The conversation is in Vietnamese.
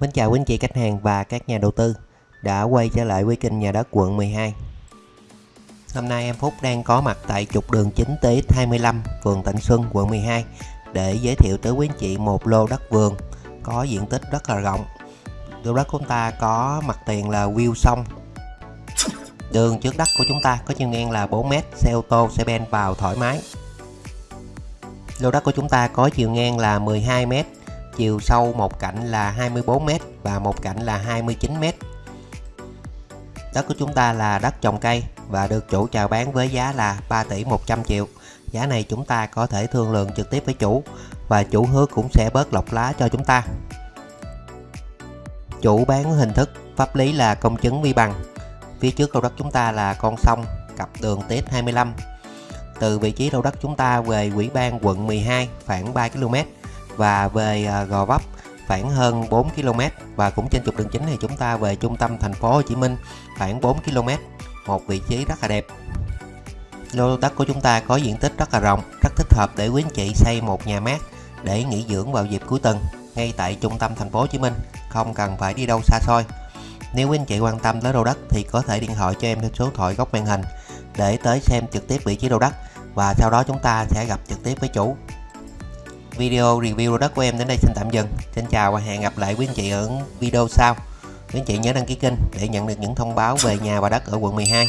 Mến chào quý anh chị khách hàng và các nhà đầu tư đã quay trở lại với kênh nhà đất quận 12 Hôm nay em Phúc đang có mặt tại trục đường chính tế 25 phường Thạnh Xuân, quận 12 để giới thiệu tới quý anh chị một lô đất vườn có diện tích rất là rộng. Lô đất của chúng ta có mặt tiền là view sông đường trước đất của chúng ta có chiều ngang là 4m xe ô tô, xe ben vào thoải mái. Lô đất của chúng ta có chiều ngang là 12m chiều sâu một cạnh là 24m và một cạnh là 29m đất của chúng ta là đất trồng cây và được chủ chào bán với giá là 3 tỷ 100 triệu. Giá này chúng ta có thể thương lượng trực tiếp với chủ và chủ hứa cũng sẽ bớt lọc lá cho chúng ta. Chủ bán hình thức pháp lý là công chứng vi bằng. Phía trước lô đất chúng ta là con sông cặp đường TS 25 từ vị trí lô đất chúng ta về quỹ ban quận 12 khoảng 3 km và về à, Gò Vấp khoảng hơn 4 km và cũng trên trục đường chính thì chúng ta về trung tâm thành phố Hồ Chí Minh khoảng 4 km, một vị trí rất là đẹp. Lô đất của chúng ta có diện tích rất là rộng, rất thích hợp để quý anh chị xây một nhà mát để nghỉ dưỡng vào dịp cuối tuần ngay tại trung tâm thành phố Hồ Chí Minh, không cần phải đi đâu xa xôi. Nếu quý anh chị quan tâm tới lô đất thì có thể điện thoại cho em theo số thoại góc màn hình để tới xem trực tiếp vị trí lô đất và sau đó chúng ta sẽ gặp trực tiếp với chủ video review đất của em đến đây xin tạm dừng. Xin chào và hẹn gặp lại quý anh chị ở video sau. Quý anh chị nhớ đăng ký kênh để nhận được những thông báo về nhà và đất ở quận 12